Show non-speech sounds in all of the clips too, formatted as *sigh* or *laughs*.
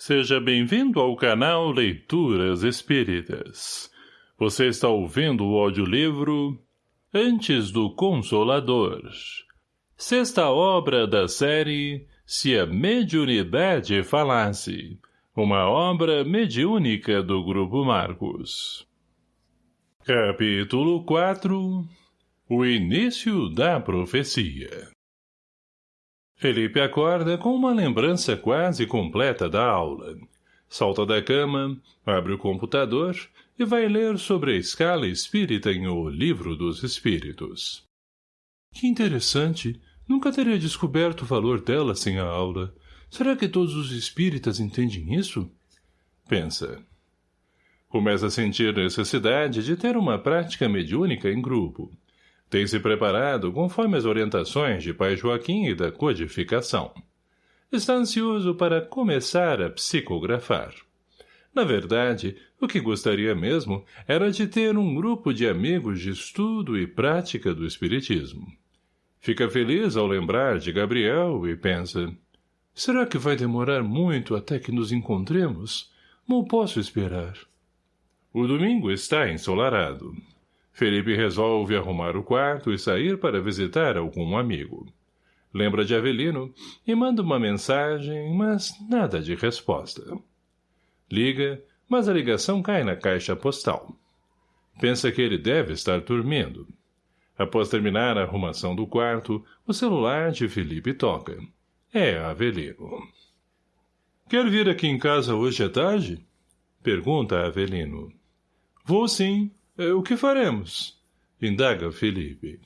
Seja bem-vindo ao canal Leituras Espíritas. Você está ouvindo o audiolivro Antes do Consolador. Sexta obra da série Se a Mediunidade Falasse. Uma obra mediúnica do Grupo Marcos. Capítulo 4 O Início da Profecia Felipe acorda com uma lembrança quase completa da aula. Salta da cama, abre o computador e vai ler sobre a escala espírita em O Livro dos Espíritos. Que interessante. Nunca teria descoberto o valor dela sem a aula. Será que todos os espíritas entendem isso? Pensa. Começa a sentir necessidade de ter uma prática mediúnica em grupo. Tem se preparado conforme as orientações de pai Joaquim e da codificação. Está ansioso para começar a psicografar. Na verdade, o que gostaria mesmo era de ter um grupo de amigos de estudo e prática do espiritismo. Fica feliz ao lembrar de Gabriel e pensa, será que vai demorar muito até que nos encontremos? Não posso esperar. O domingo está ensolarado. Felipe resolve arrumar o quarto e sair para visitar algum amigo. Lembra de Avelino e manda uma mensagem, mas nada de resposta. Liga, mas a ligação cai na caixa postal. Pensa que ele deve estar dormindo. Após terminar a arrumação do quarto, o celular de Felipe toca. É Avelino. Quer vir aqui em casa hoje à tarde? Pergunta Avelino. Vou sim, o que faremos? Indaga Felipe.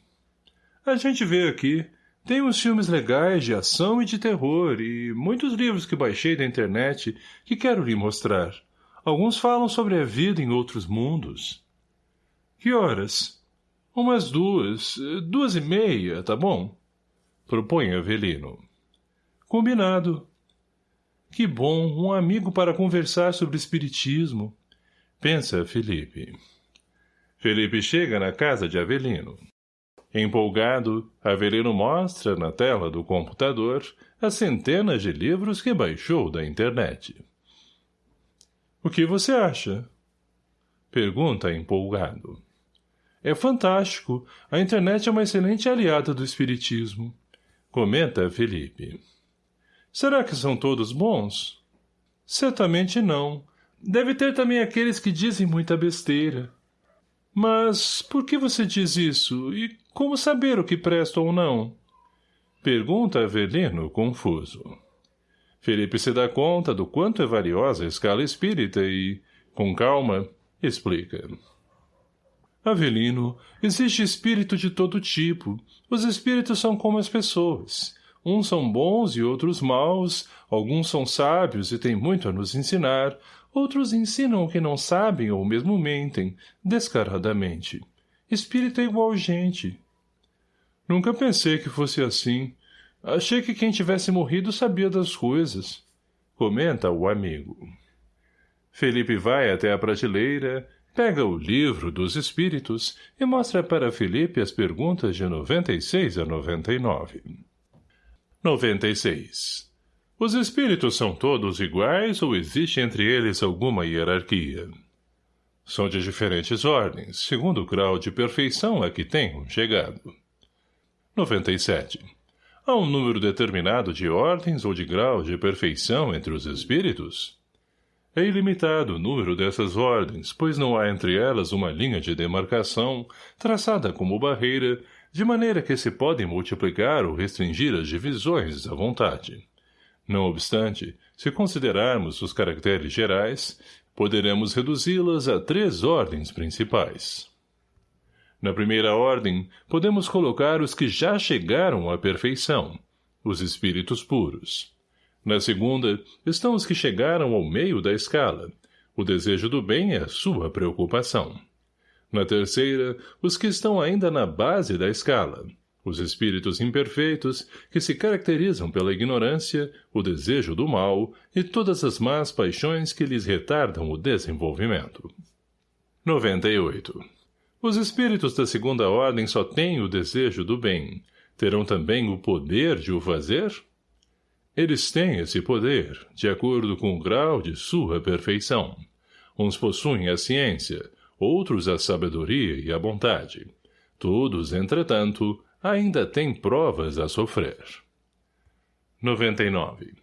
A gente vê aqui. Tem uns filmes legais de ação e de terror e muitos livros que baixei da internet que quero lhe mostrar. Alguns falam sobre a vida em outros mundos. Que horas? Umas duas, duas e meia, tá bom? Propõe Avelino. Combinado. Que bom, um amigo para conversar sobre espiritismo. Pensa, Felipe. Felipe chega na casa de Avelino. Empolgado, Avelino mostra, na tela do computador, as centenas de livros que baixou da internet. O que você acha? Pergunta empolgado. É fantástico. A internet é uma excelente aliada do espiritismo. Comenta Felipe. Será que são todos bons? Certamente não. Deve ter também aqueles que dizem muita besteira. Mas por que você diz isso? E como saber o que presta ou não? Pergunta Avelino, confuso. Felipe se dá conta do quanto é valiosa a escala espírita e, com calma, explica. Avelino, existe espírito de todo tipo. Os espíritos são como as pessoas. Uns são bons e outros maus, alguns são sábios e têm muito a nos ensinar, Outros ensinam o que não sabem ou mesmo mentem, descaradamente. Espírito é igual gente. Nunca pensei que fosse assim. Achei que quem tivesse morrido sabia das coisas. Comenta o amigo. Felipe vai até a prateleira, pega o livro dos espíritos e mostra para Felipe as perguntas de 96 a 99. 96. Os espíritos são todos iguais ou existe entre eles alguma hierarquia? São de diferentes ordens, segundo o grau de perfeição a que tenham chegado. 97. Há um número determinado de ordens ou de graus de perfeição entre os espíritos? É ilimitado o número dessas ordens, pois não há entre elas uma linha de demarcação, traçada como barreira, de maneira que se podem multiplicar ou restringir as divisões à vontade. Não obstante, se considerarmos os caracteres gerais, poderemos reduzi-las a três ordens principais. Na primeira ordem, podemos colocar os que já chegaram à perfeição, os espíritos puros. Na segunda, estão os que chegaram ao meio da escala. O desejo do bem é a sua preocupação. Na terceira, os que estão ainda na base da escala, os espíritos imperfeitos, que se caracterizam pela ignorância, o desejo do mal e todas as más paixões que lhes retardam o desenvolvimento. 98. Os espíritos da segunda ordem só têm o desejo do bem. Terão também o poder de o fazer? Eles têm esse poder, de acordo com o grau de sua perfeição. Uns possuem a ciência, outros a sabedoria e a bondade. Todos, entretanto, ainda têm provas a sofrer. 99.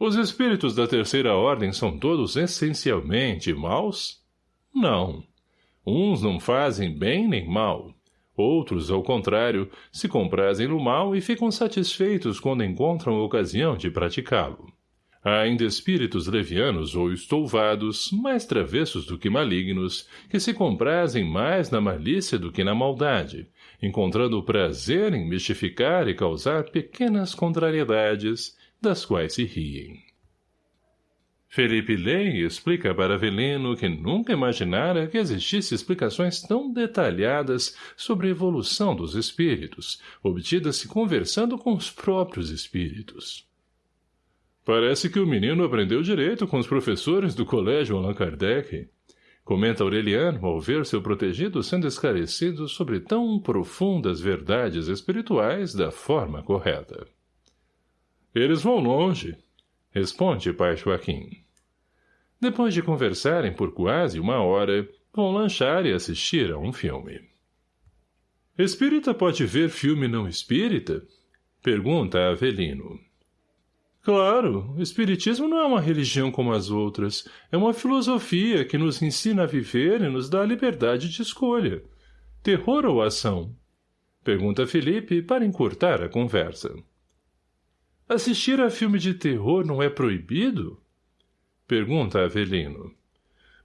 Os espíritos da terceira ordem são todos essencialmente maus? Não. Uns não fazem bem nem mal. Outros, ao contrário, se comprazem no mal e ficam satisfeitos quando encontram ocasião de praticá-lo. Há ainda espíritos levianos ou estouvados, mais travessos do que malignos, que se comprazem mais na malícia do que na maldade, encontrando prazer em mistificar e causar pequenas contrariedades, das quais se riem. Felipe e explica para Avelino que nunca imaginara que existisse explicações tão detalhadas sobre a evolução dos espíritos, obtidas-se conversando com os próprios espíritos. Parece que o menino aprendeu direito com os professores do colégio Allan Kardec, comenta Aureliano ao ver seu protegido sendo esclarecido sobre tão profundas verdades espirituais da forma correta. Eles vão longe, responde pai Joaquim. Depois de conversarem por quase uma hora, vão lanchar e assistir a um filme. Espírita pode ver filme não espírita? Pergunta Avelino. Claro, o espiritismo não é uma religião como as outras. É uma filosofia que nos ensina a viver e nos dá a liberdade de escolha. Terror ou ação? Pergunta Felipe para encurtar a conversa. Assistir a filme de terror não é proibido? Pergunta Avelino.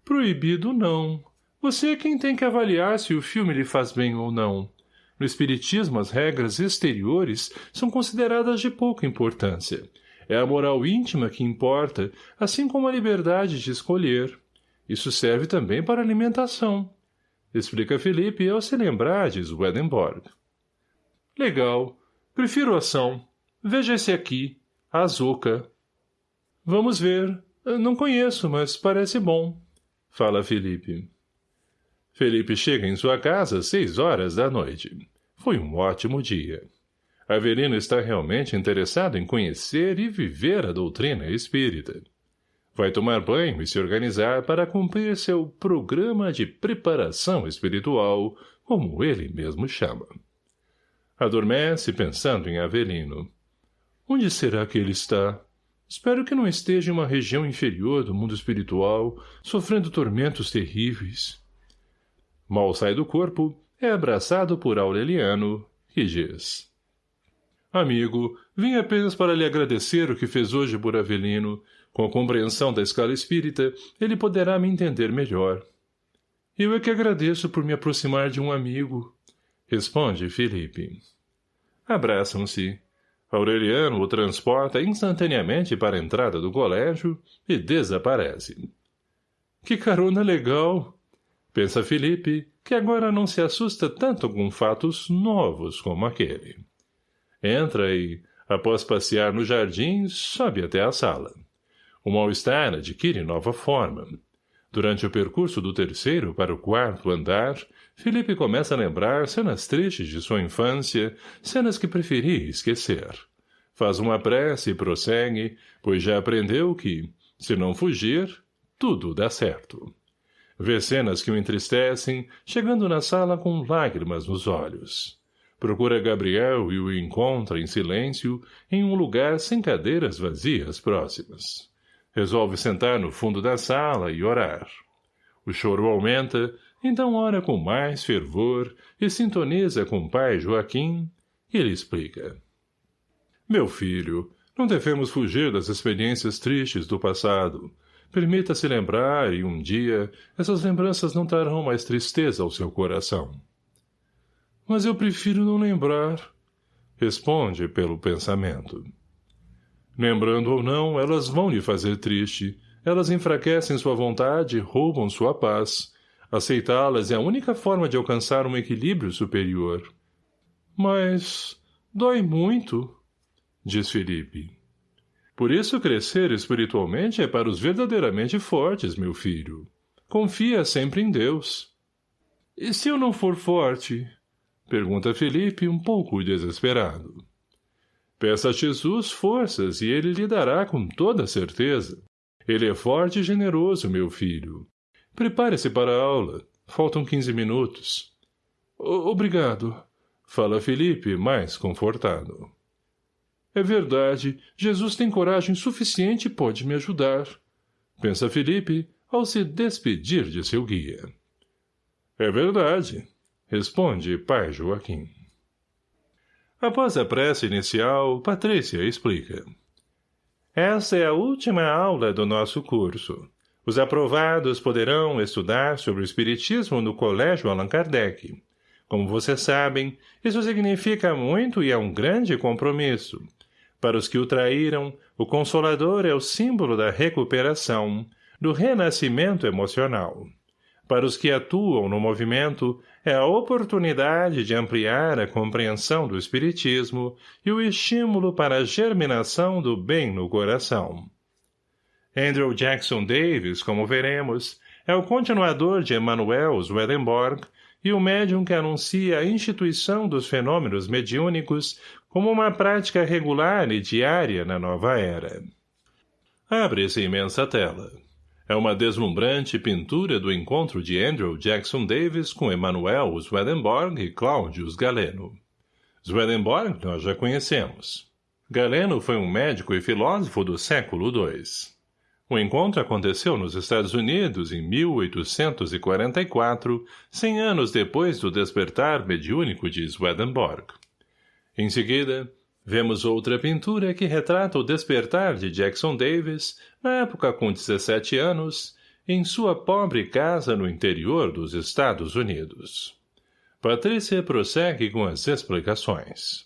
Proibido não. Você é quem tem que avaliar se o filme lhe faz bem ou não. No espiritismo, as regras exteriores são consideradas de pouca importância. É a moral íntima que importa, assim como a liberdade de escolher. Isso serve também para alimentação. Explica Felipe ao se lembrar de Swedenborg. Legal. Prefiro ação. Veja esse aqui. A Azuka. Vamos ver. Não conheço, mas parece bom. Fala Felipe. Felipe chega em sua casa às seis horas da noite. Foi um ótimo dia. Avelino está realmente interessado em conhecer e viver a doutrina espírita. Vai tomar banho e se organizar para cumprir seu programa de preparação espiritual, como ele mesmo chama. Adormece pensando em Avelino. Onde será que ele está? Espero que não esteja em uma região inferior do mundo espiritual, sofrendo tormentos terríveis. Mal sai do corpo, é abraçado por Aureliano, que diz... Amigo, vim apenas para lhe agradecer o que fez hoje por Avelino. Com a compreensão da escala espírita, ele poderá me entender melhor. Eu é que agradeço por me aproximar de um amigo, responde Felipe. Abraçam-se. Aureliano o transporta instantaneamente para a entrada do colégio e desaparece. Que carona legal! Pensa Felipe, que agora não se assusta tanto com fatos novos como aquele. Entra e, após passear no jardim, sobe até a sala. O mal-estar adquire nova forma. Durante o percurso do terceiro para o quarto andar, Felipe começa a lembrar cenas tristes de sua infância, cenas que preferia esquecer. Faz uma prece e prossegue, pois já aprendeu que, se não fugir, tudo dá certo. Vê cenas que o entristecem, chegando na sala com lágrimas nos olhos. Procura Gabriel e o encontra em silêncio em um lugar sem cadeiras vazias próximas. Resolve sentar no fundo da sala e orar. O choro aumenta, então ora com mais fervor e sintoniza com o pai Joaquim, e lhe explica. Meu filho, não devemos fugir das experiências tristes do passado. Permita-se lembrar e um dia essas lembranças não trarão mais tristeza ao seu coração. Mas eu prefiro não lembrar, responde pelo pensamento. Lembrando ou não, elas vão lhe fazer triste. Elas enfraquecem sua vontade, roubam sua paz. Aceitá-las é a única forma de alcançar um equilíbrio superior. Mas dói muito, diz Felipe. Por isso crescer espiritualmente é para os verdadeiramente fortes, meu filho. Confia sempre em Deus. E se eu não for forte? Pergunta Felipe, um pouco desesperado. Peça a Jesus forças e ele lhe dará com toda certeza. Ele é forte e generoso, meu filho. Prepare-se para a aula. Faltam quinze minutos. O obrigado. Fala Felipe, mais confortado. É verdade, Jesus tem coragem suficiente e pode me ajudar. Pensa Felipe, ao se despedir de seu guia. É verdade, responde pai Joaquim. Após a prece inicial, Patrícia explica. Essa é a última aula do nosso curso. Os aprovados poderão estudar sobre o Espiritismo no Colégio Allan Kardec. Como vocês sabem, isso significa muito e é um grande compromisso. Para os que o traíram, o Consolador é o símbolo da recuperação, do renascimento emocional. Para os que atuam no movimento, é a oportunidade de ampliar a compreensão do Espiritismo e o estímulo para a germinação do bem no coração. Andrew Jackson Davis, como veremos, é o continuador de Emanuel Swedenborg e o médium que anuncia a instituição dos fenômenos mediúnicos como uma prática regular e diária na nova era. Abre-se imensa tela. É uma deslumbrante pintura do encontro de Andrew Jackson Davis com Emanuel Swedenborg e Claudius Galeno. Swedenborg nós já conhecemos. Galeno foi um médico e filósofo do século II. O encontro aconteceu nos Estados Unidos em 1844, cem anos depois do despertar mediúnico de Swedenborg. Em seguida, vemos outra pintura que retrata o despertar de Jackson Davis, na época com 17 anos, em sua pobre casa no interior dos Estados Unidos. Patrícia prossegue com as explicações.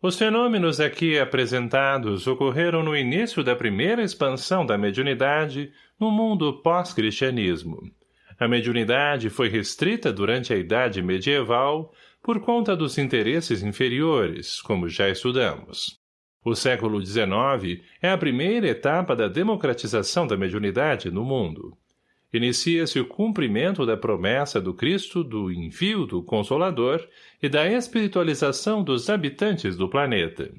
Os fenômenos aqui apresentados ocorreram no início da primeira expansão da mediunidade no mundo pós-cristianismo. A mediunidade foi restrita durante a Idade Medieval por conta dos interesses inferiores, como já estudamos. O século XIX é a primeira etapa da democratização da mediunidade no mundo inicia-se o cumprimento da promessa do Cristo do envio do Consolador e da espiritualização dos habitantes do planeta.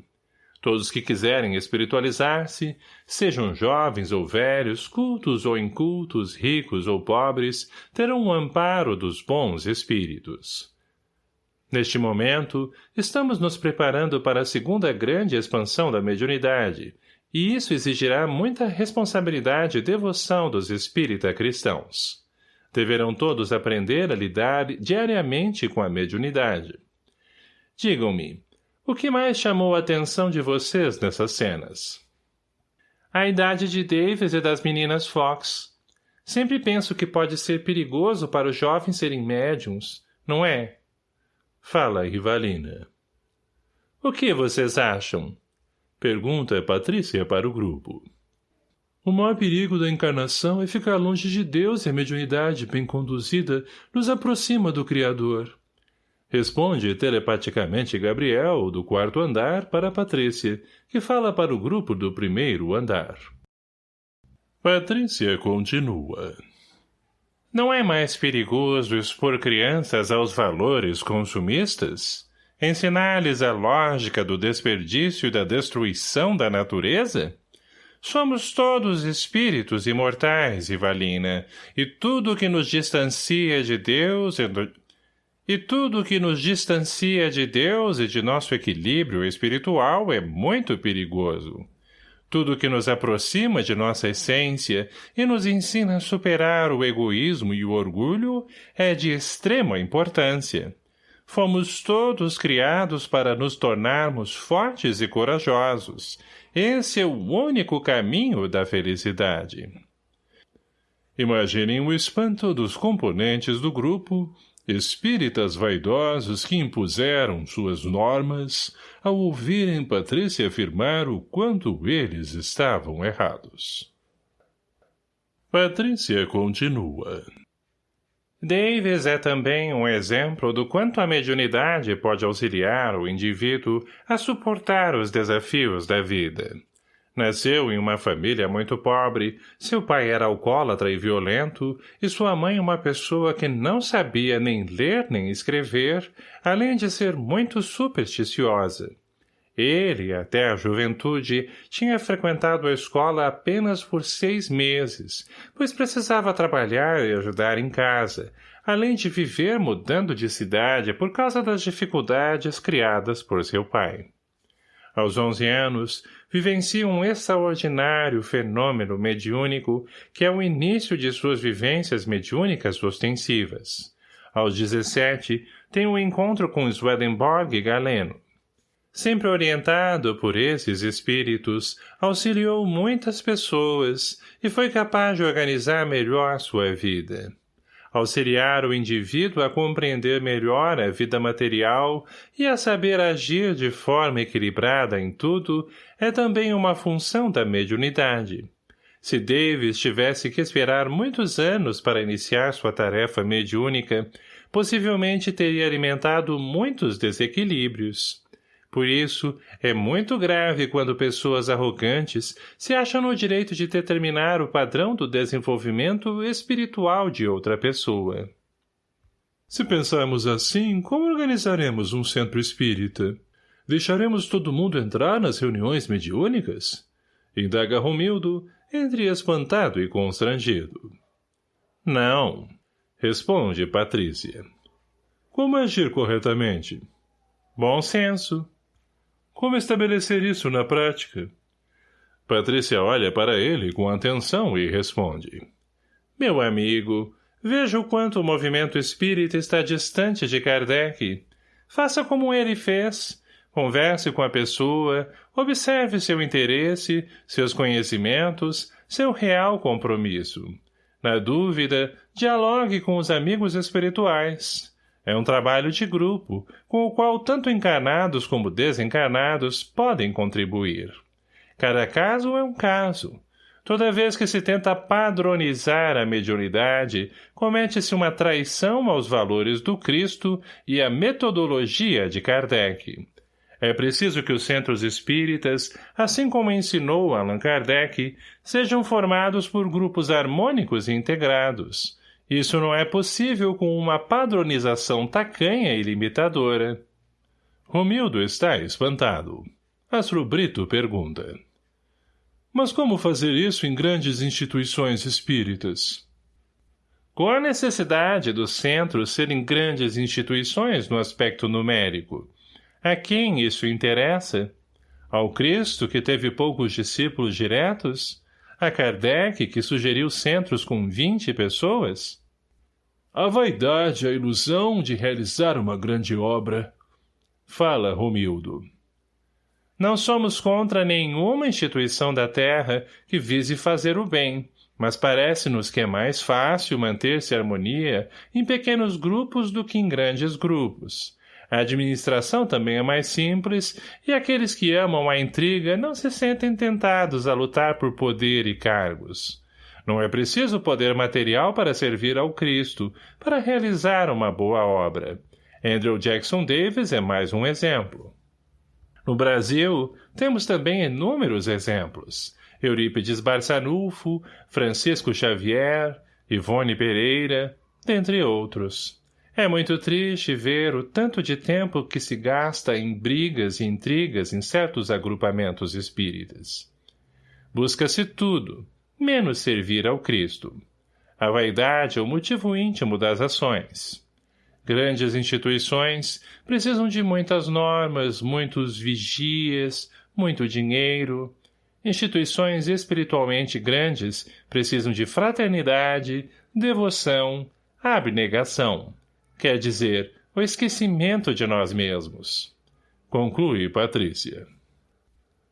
Todos que quiserem espiritualizar-se, sejam jovens ou velhos, cultos ou incultos, ricos ou pobres, terão o amparo dos bons espíritos. Neste momento, estamos nos preparando para a segunda grande expansão da mediunidade, e isso exigirá muita responsabilidade e devoção dos espírita cristãos. Deverão todos aprender a lidar diariamente com a mediunidade. Digam-me, o que mais chamou a atenção de vocês nessas cenas? A idade de Davis e das meninas Fox. Sempre penso que pode ser perigoso para os jovens serem médiums, não é? Fala, Rivalina. O que vocês acham? Pergunta Patrícia para o grupo. O maior perigo da encarnação é ficar longe de Deus e a mediunidade bem conduzida nos aproxima do Criador. Responde telepaticamente Gabriel, do quarto andar, para Patrícia, que fala para o grupo do primeiro andar. Patrícia continua. Não é mais perigoso expor crianças aos valores consumistas? Ensinar-lhes a lógica do desperdício e da destruição da natureza? Somos todos espíritos imortais, Ivalina, e tudo que nos distancia de Deus e, do... e tudo que nos distancia de Deus e de nosso equilíbrio espiritual é muito perigoso. Tudo que nos aproxima de nossa essência e nos ensina a superar o egoísmo e o orgulho é de extrema importância. Fomos todos criados para nos tornarmos fortes e corajosos. Esse é o único caminho da felicidade. Imaginem o espanto dos componentes do grupo, espíritas vaidosos que impuseram suas normas ao ouvirem Patrícia afirmar o quanto eles estavam errados. Patrícia continua. Davis é também um exemplo do quanto a mediunidade pode auxiliar o indivíduo a suportar os desafios da vida. Nasceu em uma família muito pobre, seu pai era alcoólatra e violento, e sua mãe uma pessoa que não sabia nem ler nem escrever, além de ser muito supersticiosa. Ele, até a juventude, tinha frequentado a escola apenas por seis meses, pois precisava trabalhar e ajudar em casa, além de viver mudando de cidade por causa das dificuldades criadas por seu pai. Aos onze anos, vivencia um extraordinário fenômeno mediúnico que é o início de suas vivências mediúnicas ostensivas. Aos dezessete, tem um encontro com Swedenborg Galeno, Sempre orientado por esses espíritos, auxiliou muitas pessoas e foi capaz de organizar melhor sua vida. Auxiliar o indivíduo a compreender melhor a vida material e a saber agir de forma equilibrada em tudo é também uma função da mediunidade. Se Davis tivesse que esperar muitos anos para iniciar sua tarefa mediúnica, possivelmente teria alimentado muitos desequilíbrios. Por isso, é muito grave quando pessoas arrogantes se acham no direito de determinar o padrão do desenvolvimento espiritual de outra pessoa. Se pensarmos assim, como organizaremos um centro espírita? Deixaremos todo mundo entrar nas reuniões mediúnicas? Indaga Romildo, entre espantado e constrangido. Não, responde Patrícia. Como agir corretamente? Bom senso, como estabelecer isso na prática? Patrícia olha para ele com atenção e responde. Meu amigo, veja o quanto o movimento espírita está distante de Kardec. Faça como ele fez. Converse com a pessoa, observe seu interesse, seus conhecimentos, seu real compromisso. Na dúvida, dialogue com os amigos espirituais. É um trabalho de grupo, com o qual tanto encarnados como desencarnados podem contribuir. Cada caso é um caso. Toda vez que se tenta padronizar a mediunidade, comete-se uma traição aos valores do Cristo e à metodologia de Kardec. É preciso que os centros espíritas, assim como ensinou Allan Kardec, sejam formados por grupos harmônicos e integrados, isso não é possível com uma padronização tacanha e limitadora. Romildo está espantado. Astro Brito pergunta. Mas como fazer isso em grandes instituições espíritas? Com a necessidade dos centros serem grandes instituições no aspecto numérico. A quem isso interessa? Ao Cristo, que teve poucos discípulos diretos? A Kardec, que sugeriu centros com vinte pessoas? A vaidade, a ilusão de realizar uma grande obra. Fala, Romildo. Não somos contra nenhuma instituição da terra que vise fazer o bem, mas parece-nos que é mais fácil manter-se harmonia em pequenos grupos do que em grandes grupos. A administração também é mais simples e aqueles que amam a intriga não se sentem tentados a lutar por poder e cargos. Não é preciso poder material para servir ao Cristo, para realizar uma boa obra. Andrew Jackson Davis é mais um exemplo. No Brasil, temos também inúmeros exemplos. Eurípides Barçanufo, Francisco Xavier, Ivone Pereira, dentre outros. É muito triste ver o tanto de tempo que se gasta em brigas e intrigas em certos agrupamentos espíritas. Busca-se tudo, menos servir ao Cristo. A vaidade é o motivo íntimo das ações. Grandes instituições precisam de muitas normas, muitos vigias, muito dinheiro. Instituições espiritualmente grandes precisam de fraternidade, devoção, abnegação. Quer dizer, o esquecimento de nós mesmos. Conclui Patrícia.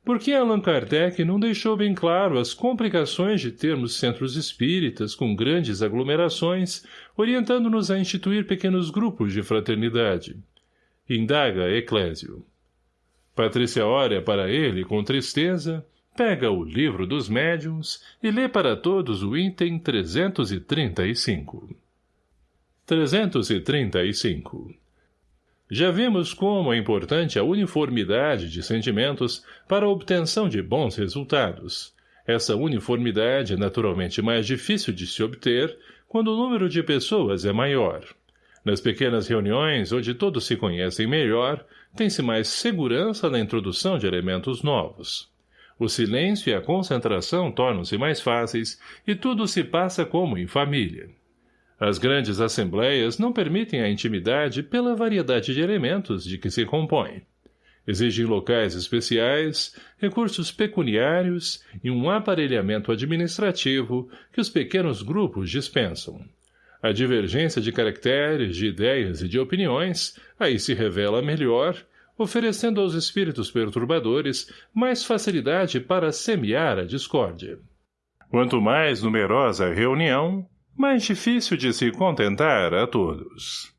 Por que Allan Kardec não deixou bem claro as complicações de termos centros espíritas com grandes aglomerações, orientando-nos a instituir pequenos grupos de fraternidade? Indaga Eclésio. Patrícia olha para ele com tristeza, pega o livro dos médiuns e lê para todos o item 335. 335 já vimos como é importante a uniformidade de sentimentos para a obtenção de bons resultados. Essa uniformidade é naturalmente mais difícil de se obter quando o número de pessoas é maior. Nas pequenas reuniões, onde todos se conhecem melhor, tem-se mais segurança na introdução de elementos novos. O silêncio e a concentração tornam-se mais fáceis e tudo se passa como em família. As grandes assembleias não permitem a intimidade pela variedade de elementos de que se compõem. Exigem locais especiais, recursos pecuniários e um aparelhamento administrativo que os pequenos grupos dispensam. A divergência de caracteres, de ideias e de opiniões aí se revela melhor, oferecendo aos espíritos perturbadores mais facilidade para semear a discórdia. Quanto mais numerosa a reunião, mais difícil de se contentar a todos.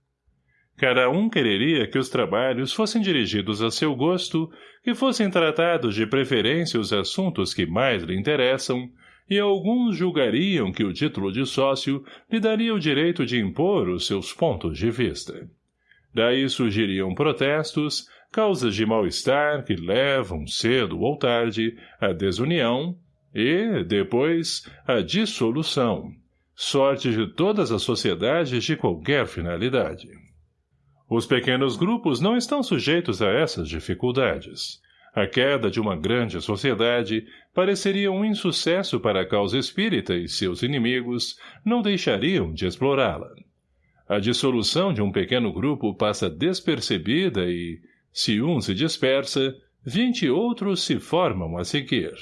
Cada um quereria que os trabalhos fossem dirigidos a seu gosto, que fossem tratados de preferência os assuntos que mais lhe interessam, e alguns julgariam que o título de sócio lhe daria o direito de impor os seus pontos de vista. Daí surgiriam protestos, causas de mal-estar que levam, cedo ou tarde, à desunião e, depois, à dissolução, sorte de todas as sociedades de qualquer finalidade. Os pequenos grupos não estão sujeitos a essas dificuldades. A queda de uma grande sociedade pareceria um insucesso para a causa espírita e seus inimigos não deixariam de explorá-la. A dissolução de um pequeno grupo passa despercebida e, se um se dispersa, vinte outros se formam a seguir.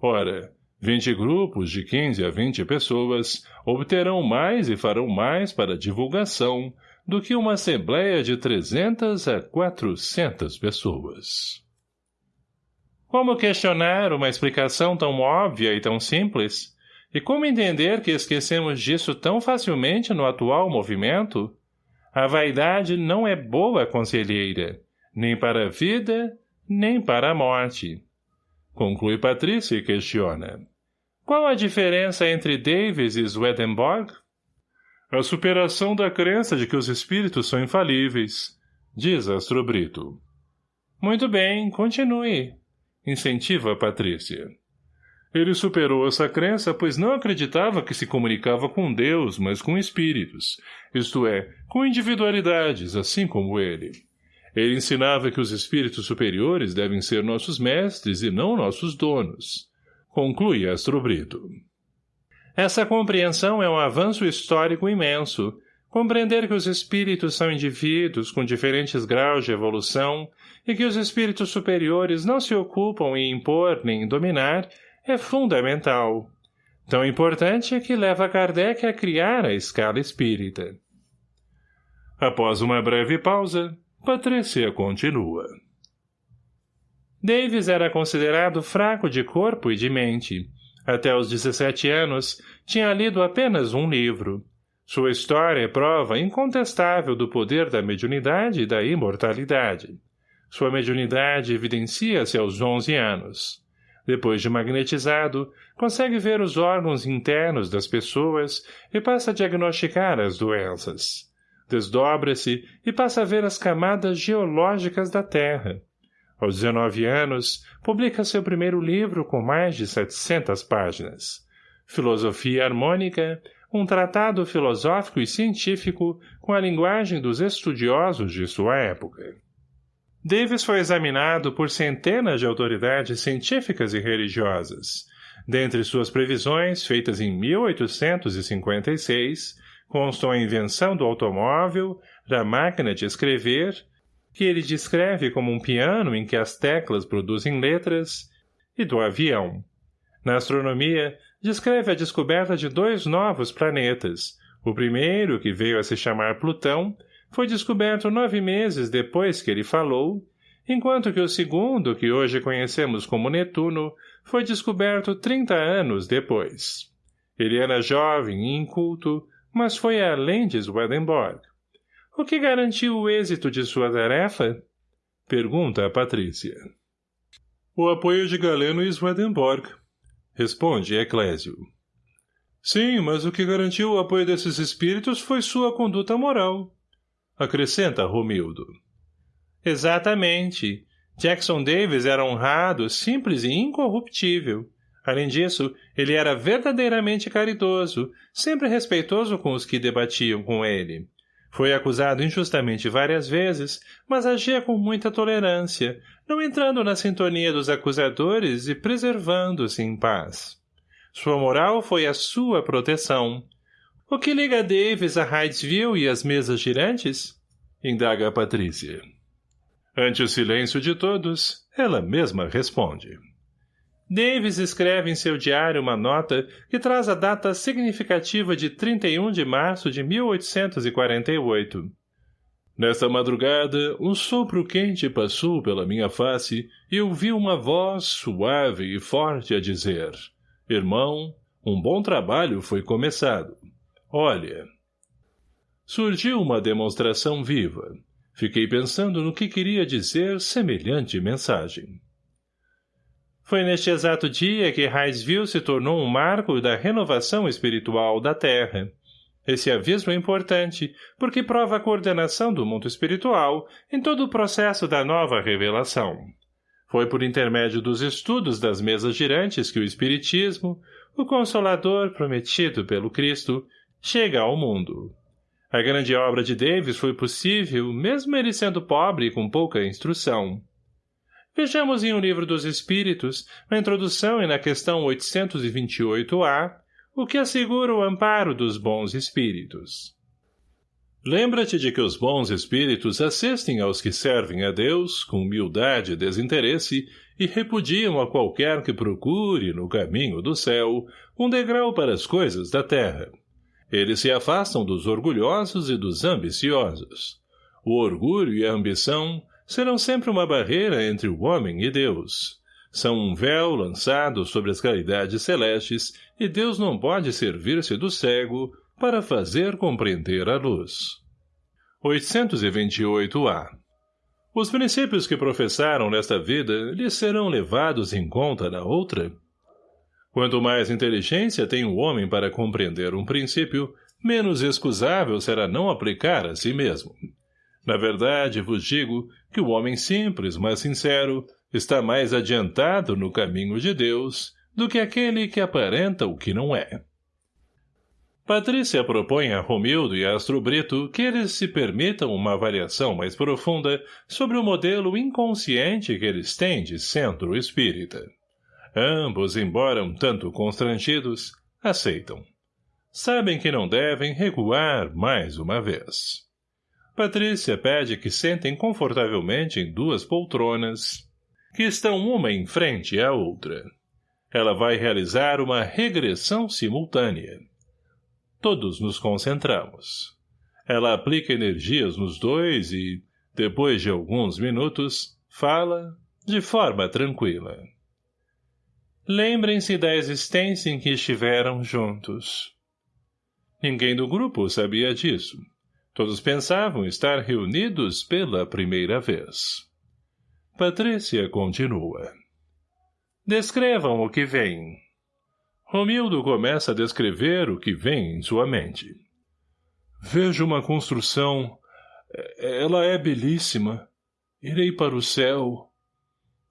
Ora, vinte grupos de quinze a vinte pessoas obterão mais e farão mais para divulgação do que uma assembleia de trezentas a quatrocentas pessoas. Como questionar uma explicação tão óbvia e tão simples? E como entender que esquecemos disso tão facilmente no atual movimento? A vaidade não é boa conselheira, nem para a vida, nem para a morte. Conclui Patrícia e questiona. Qual a diferença entre Davis e Swedenborg? A superação da crença de que os espíritos são infalíveis, diz Astrobrito. Muito bem, continue incentiva Patrícia. Ele superou essa crença, pois não acreditava que se comunicava com Deus, mas com espíritos, isto é, com individualidades, assim como ele. Ele ensinava que os espíritos superiores devem ser nossos mestres e não nossos donos. Conclui Astrobrito. Essa compreensão é um avanço histórico imenso, Compreender que os espíritos são indivíduos com diferentes graus de evolução e que os espíritos superiores não se ocupam em impor nem em dominar é fundamental. Tão importante é que leva Kardec a criar a escala espírita. Após uma breve pausa, Patrícia continua. Davis era considerado fraco de corpo e de mente. Até os 17 anos, tinha lido apenas um livro. Sua história é prova incontestável do poder da mediunidade e da imortalidade. Sua mediunidade evidencia-se aos 11 anos. Depois de magnetizado, consegue ver os órgãos internos das pessoas e passa a diagnosticar as doenças. Desdobra-se e passa a ver as camadas geológicas da Terra. Aos 19 anos, publica seu primeiro livro com mais de 700 páginas. Filosofia Harmônica, um tratado filosófico e científico com a linguagem dos estudiosos de sua época. Davis foi examinado por centenas de autoridades científicas e religiosas. Dentre suas previsões, feitas em 1856, constam a invenção do automóvel, da máquina de escrever, que ele descreve como um piano em que as teclas produzem letras, e do avião. Na astronomia, descreve a descoberta de dois novos planetas. O primeiro, que veio a se chamar Plutão, foi descoberto nove meses depois que ele falou, enquanto que o segundo, que hoje conhecemos como Netuno, foi descoberto trinta anos depois. Ele era jovem e inculto, mas foi além de Swedenborg. O que garantiu o êxito de sua tarefa? Pergunta a Patrícia. O apoio de Galeno e Swedenborg, Responde Eclésio. Sim, mas o que garantiu o apoio desses espíritos foi sua conduta moral. Acrescenta Romildo. Exatamente. Jackson Davis era honrado, simples e incorruptível. Além disso, ele era verdadeiramente caridoso, sempre respeitoso com os que debatiam com ele. Foi acusado injustamente várias vezes, mas agia com muita tolerância, não entrando na sintonia dos acusadores e preservando-se em paz. Sua moral foi a sua proteção. O que liga Davis a Hydesville e as mesas girantes? Indaga a Patrícia. Ante o silêncio de todos, ela mesma responde. Davis escreve em seu diário uma nota que traz a data significativa de 31 de março de 1848. Nesta madrugada, um sopro quente passou pela minha face e ouvi uma voz suave e forte a dizer Irmão, um bom trabalho foi começado. Olha. Surgiu uma demonstração viva. Fiquei pensando no que queria dizer semelhante mensagem. Foi neste exato dia que Hydesville se tornou um marco da renovação espiritual da Terra. Esse aviso é importante, porque prova a coordenação do mundo espiritual em todo o processo da nova revelação. Foi por intermédio dos estudos das mesas girantes que o Espiritismo, o Consolador prometido pelo Cristo, chega ao mundo. A grande obra de Davis foi possível, mesmo ele sendo pobre e com pouca instrução. Vejamos em O Livro dos Espíritos, na introdução e na questão 828-A, o que assegura o amparo dos bons espíritos. Lembra-te de que os bons espíritos assistem aos que servem a Deus com humildade e desinteresse e repudiam a qualquer que procure, no caminho do céu, um degrau para as coisas da terra. Eles se afastam dos orgulhosos e dos ambiciosos. O orgulho e a ambição serão sempre uma barreira entre o homem e Deus. São um véu lançado sobre as caridades celestes e Deus não pode servir-se do cego para fazer compreender a luz. 828-A Os princípios que professaram nesta vida lhes serão levados em conta na outra? Quanto mais inteligência tem o homem para compreender um princípio, menos excusável será não aplicar a si mesmo. Na verdade, vos digo que o homem simples, mas sincero, está mais adiantado no caminho de Deus do que aquele que aparenta o que não é. Patrícia propõe a Romildo e Astro Brito que eles se permitam uma avaliação mais profunda sobre o modelo inconsciente que eles têm de centro espírita. Ambos, embora um tanto constrangidos, aceitam. Sabem que não devem recuar mais uma vez. Patrícia pede que sentem confortavelmente em duas poltronas, que estão uma em frente à outra. Ela vai realizar uma regressão simultânea. Todos nos concentramos. Ela aplica energias nos dois e, depois de alguns minutos, fala de forma tranquila. Lembrem-se da existência em que estiveram juntos. Ninguém do grupo sabia disso. Todos pensavam estar reunidos pela primeira vez. Patrícia continua. Descrevam o que vem. Romildo começa a descrever o que vem em sua mente. Vejo uma construção. Ela é belíssima. Irei para o céu.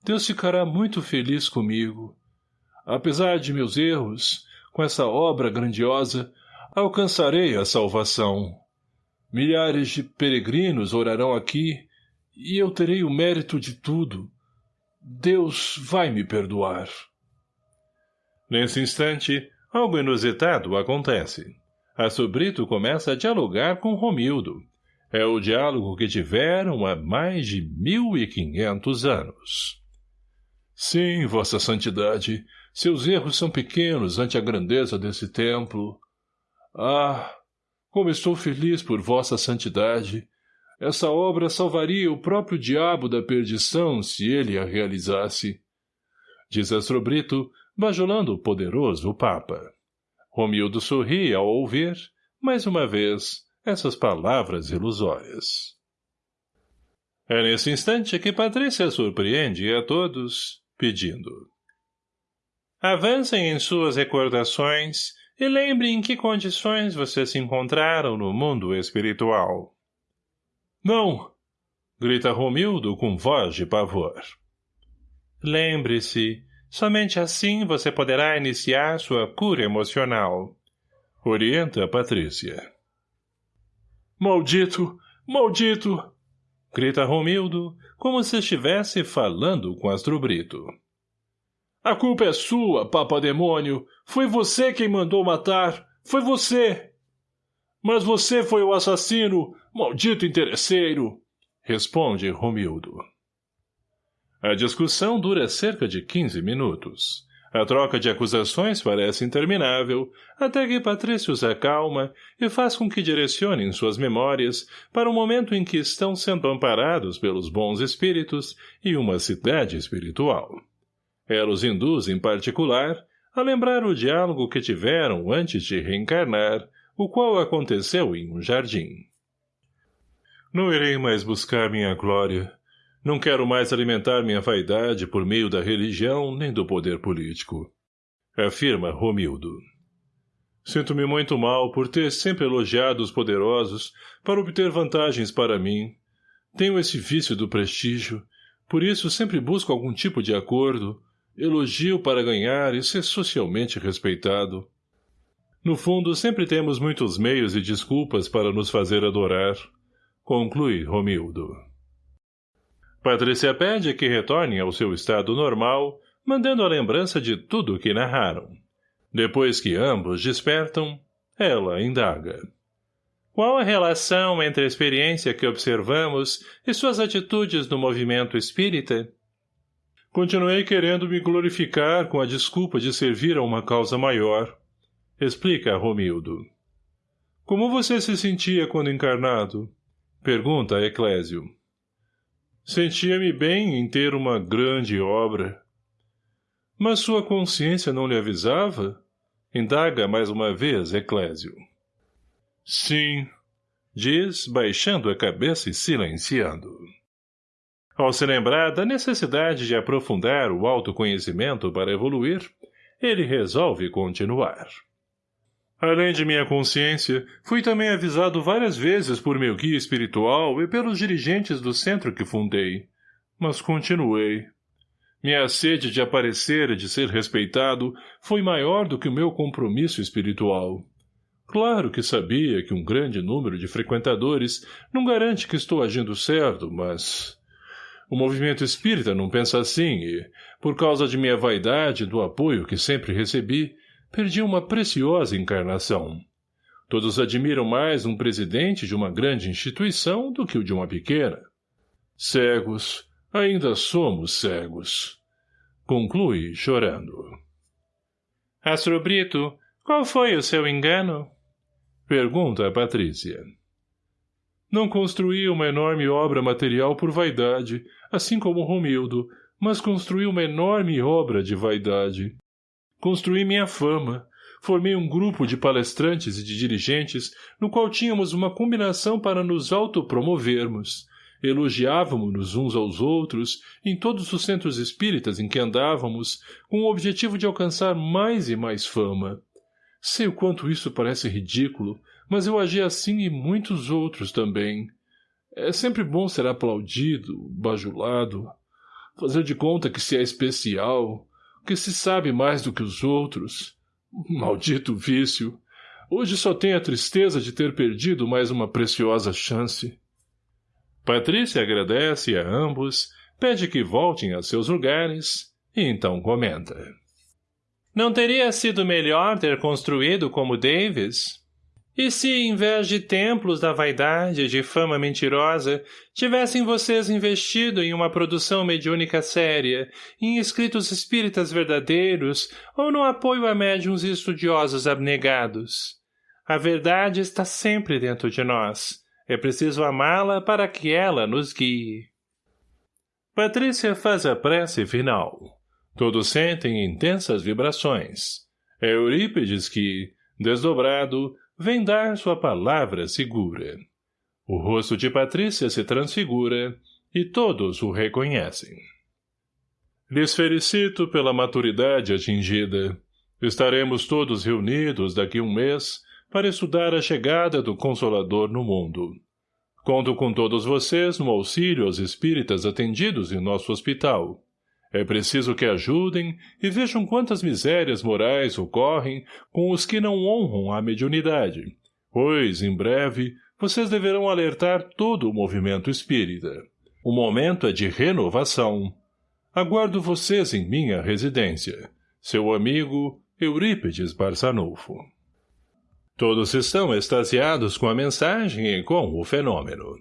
Deus ficará muito feliz comigo. Apesar de meus erros, com essa obra grandiosa, alcançarei a salvação. Milhares de peregrinos orarão aqui, e eu terei o mérito de tudo. Deus vai me perdoar. Nesse instante, algo inusitado acontece. A Sobrito começa a dialogar com Romildo. É o diálogo que tiveram há mais de mil e quinhentos anos. Sim, Vossa Santidade, seus erros são pequenos ante a grandeza desse templo. Ah, como estou feliz por vossa santidade! Essa obra salvaria o próprio diabo da perdição se ele a realizasse. Diz Astrobrito, bajulando o poderoso Papa. Romildo sorri ao ouvir, mais uma vez, essas palavras ilusórias. É nesse instante que Patrícia surpreende a todos, pedindo. Avancem em suas recordações e lembre em que condições vocês se encontraram no mundo espiritual. Não! grita Romildo com voz de pavor. Lembre-se, somente assim você poderá iniciar sua cura emocional. Orienta Patrícia. Maldito! Maldito! Grita Romildo, como se estivesse falando com Astrobrito. A culpa é sua, papa-demônio. Foi você quem mandou matar. Foi você. Mas você foi o assassino, maldito interesseiro. Responde Romildo. A discussão dura cerca de 15 minutos. A troca de acusações parece interminável, até que Patrício se acalma e faz com que direcionem suas memórias para o momento em que estão sendo amparados pelos bons espíritos e uma cidade espiritual. Ela os induz, em particular, a lembrar o diálogo que tiveram antes de reencarnar, o qual aconteceu em um jardim. Não irei mais buscar minha glória. Não quero mais alimentar minha vaidade por meio da religião nem do poder político. Afirma Romildo. Sinto-me muito mal por ter sempre elogiado os poderosos para obter vantagens para mim. Tenho esse vício do prestígio, por isso sempre busco algum tipo de acordo, elogio para ganhar e ser socialmente respeitado. No fundo, sempre temos muitos meios e desculpas para nos fazer adorar. Conclui Romildo. Patrícia pede que retornem ao seu estado normal, mandando a lembrança de tudo o que narraram. Depois que ambos despertam, ela indaga. Qual a relação entre a experiência que observamos e suas atitudes no movimento espírita? Continuei querendo me glorificar com a desculpa de servir a uma causa maior. Explica Romildo. Como você se sentia quando encarnado? Pergunta Eclésio. Sentia-me bem em ter uma grande obra. Mas sua consciência não lhe avisava? Indaga mais uma vez Eclésio. Sim, diz, baixando a cabeça e silenciando. Ao se lembrar da necessidade de aprofundar o autoconhecimento para evoluir, ele resolve continuar. Além de minha consciência, fui também avisado várias vezes por meu guia espiritual e pelos dirigentes do centro que fundei. Mas continuei. Minha sede de aparecer e de ser respeitado foi maior do que o meu compromisso espiritual. Claro que sabia que um grande número de frequentadores não garante que estou agindo certo, mas... O movimento espírita não pensa assim e, por causa de minha vaidade e do apoio que sempre recebi, perdi uma preciosa encarnação. Todos admiram mais um presidente de uma grande instituição do que o de uma pequena. Cegos, ainda somos cegos. Conclui chorando. Astro Brito, qual foi o seu engano? Pergunta a Patrícia. Não construí uma enorme obra material por vaidade, assim como Romildo, mas construí uma enorme obra de vaidade. Construí minha fama. Formei um grupo de palestrantes e de dirigentes, no qual tínhamos uma combinação para nos autopromovermos. Elogiávamos-nos uns aos outros, em todos os centros espíritas em que andávamos, com o objetivo de alcançar mais e mais fama. Sei o quanto isso parece ridículo, mas eu agi assim e muitos outros também. É sempre bom ser aplaudido, bajulado, fazer de conta que se é especial, que se sabe mais do que os outros. *laughs* Maldito vício! Hoje só tenho a tristeza de ter perdido mais uma preciosa chance. Patrícia agradece a ambos, pede que voltem a seus lugares, e então comenta. Não teria sido melhor ter construído como Davis? E se, em vez de templos da vaidade e de fama mentirosa, tivessem vocês investido em uma produção mediúnica séria, em escritos espíritas verdadeiros ou no apoio a médiums e estudiosos abnegados? A verdade está sempre dentro de nós. É preciso amá-la para que ela nos guie. Patrícia faz a prece final. Todos sentem intensas vibrações. É Eurípides que, desdobrado, vem dar sua palavra segura. O rosto de Patrícia se transfigura e todos o reconhecem. Lhes felicito pela maturidade atingida. Estaremos todos reunidos daqui um mês para estudar a chegada do Consolador no mundo. Conto com todos vocês no auxílio aos espíritas atendidos em nosso hospital. É preciso que ajudem e vejam quantas misérias morais ocorrem com os que não honram a mediunidade, pois, em breve, vocês deverão alertar todo o movimento espírita. O momento é de renovação. Aguardo vocês em minha residência. Seu amigo, Eurípides Barçanufo. Todos estão extasiados com a mensagem e com o fenômeno.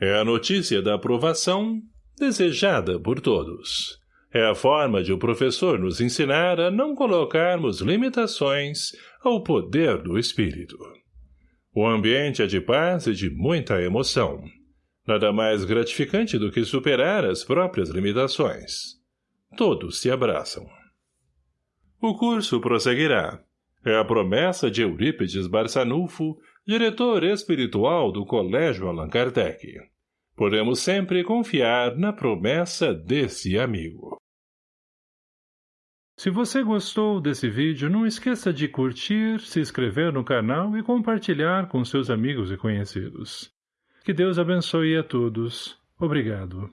É a notícia da aprovação desejada por todos. É a forma de o professor nos ensinar a não colocarmos limitações ao poder do espírito. O ambiente é de paz e de muita emoção. Nada mais gratificante do que superar as próprias limitações. Todos se abraçam. O curso prosseguirá. É a promessa de Eurípides Barçanufo, diretor espiritual do Colégio Allan Kardec. Podemos sempre confiar na promessa desse amigo. Se você gostou desse vídeo, não esqueça de curtir, se inscrever no canal e compartilhar com seus amigos e conhecidos. Que Deus abençoe a todos. Obrigado.